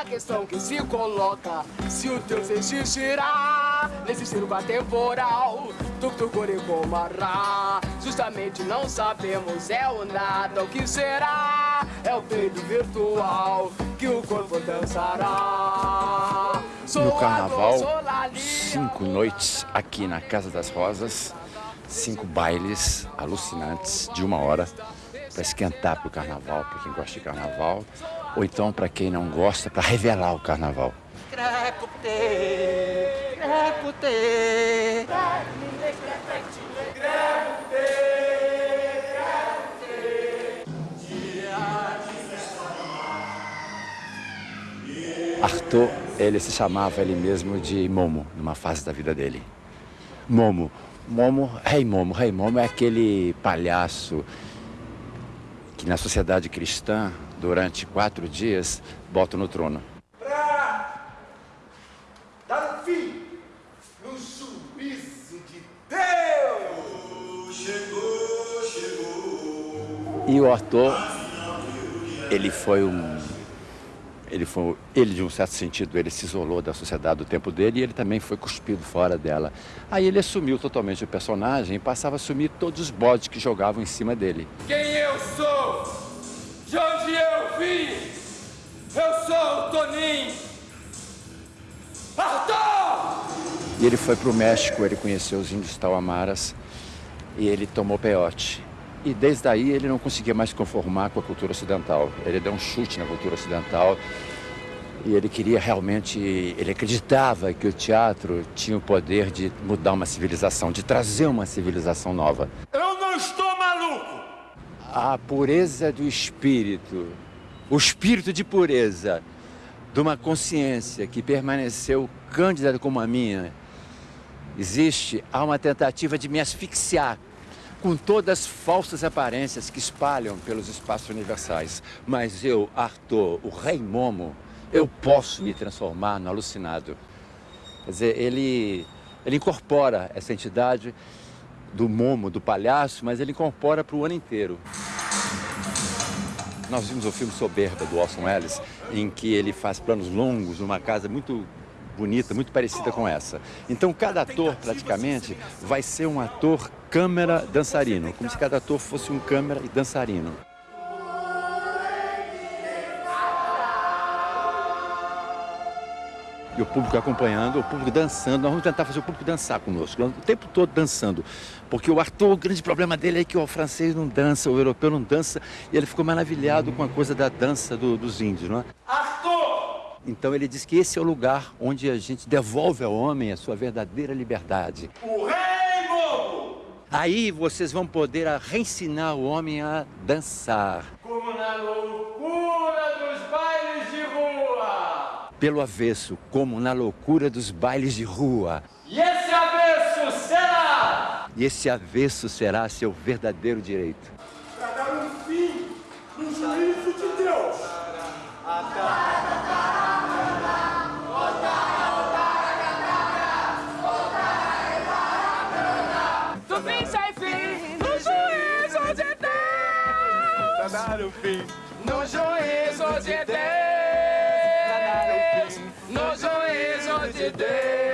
A questão que se coloca, se o teu existirá nesse circo atemporal, tuctucuri comará. Justamente não sabemos, é o nada, o que será? É o peito virtual que o corpo dançará. No carnaval, cinco noites aqui na Casa das Rosas, cinco bailes alucinantes de uma hora para esquentar para o carnaval, para quem gosta de carnaval, ou então para quem não gosta, para revelar o carnaval. Arthur, ele se chamava ele mesmo de Momo, numa fase da vida dele. Momo, Momo, Rei Momo, Rei Momo é aquele palhaço que na sociedade cristã, durante quatro dias, bota no trono. Para dar fim no juízo de Deus! Chegou, chegou! E o Arthur, ele foi um ele, foi, ele, de um certo sentido, ele se isolou da sociedade do tempo dele e ele também foi cuspido fora dela. Aí ele assumiu totalmente o personagem e passava a assumir todos os bodes que jogavam em cima dele. Quem eu sou? De onde eu vim? Eu sou o Toninho! Arthur! E ele foi para o México, ele conheceu os índios Tauamaras e ele tomou peiote. E desde aí ele não conseguia mais se conformar com a cultura ocidental. Ele deu um chute na cultura ocidental e ele queria realmente, ele acreditava que o teatro tinha o poder de mudar uma civilização, de trazer uma civilização nova. Eu não estou maluco! A pureza do espírito, o espírito de pureza de uma consciência que permaneceu cândida como a minha, existe, há uma tentativa de me asfixiar com todas as falsas aparências que espalham pelos espaços universais. Mas eu, Arthur, o rei Momo, eu posso me transformar no alucinado. Quer dizer, ele, ele incorpora essa entidade do Momo, do palhaço, mas ele incorpora para o ano inteiro. Nós vimos o filme Soberba, do Orson Welles, em que ele faz planos longos numa casa muito bonita, muito parecida com essa. Então, cada ator, praticamente, vai ser um ator câmera dançarino, como se cada ator fosse um câmera e dançarino. E o público acompanhando, o público dançando. Nós vamos tentar fazer o público dançar conosco, o tempo todo dançando. Porque o Arthur, o grande problema dele é que o francês não dança, o europeu não dança, e ele ficou maravilhado com a coisa da dança do, dos índios, não é? Arthur! Então ele diz que esse é o lugar onde a gente devolve ao homem a sua verdadeira liberdade. O rei! Aí vocês vão poder reensinar o homem a dançar. Como na loucura dos bailes de rua! Pelo avesso, como na loucura dos bailes de rua. E esse avesso será? E esse avesso será seu verdadeiro direito. Um fim No juízo de Deus. No juízo de Deus.